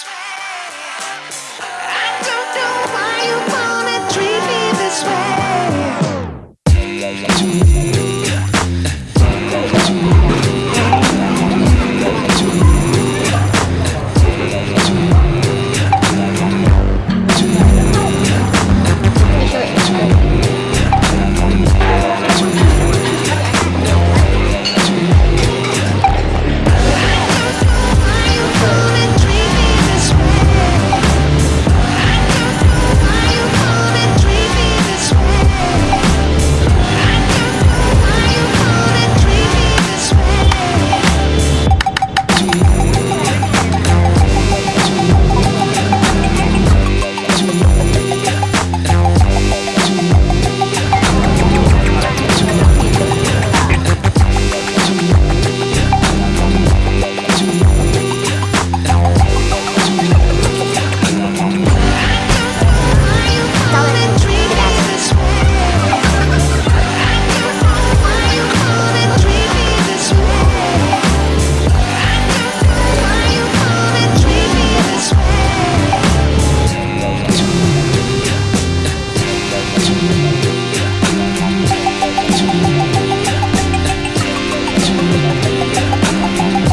swear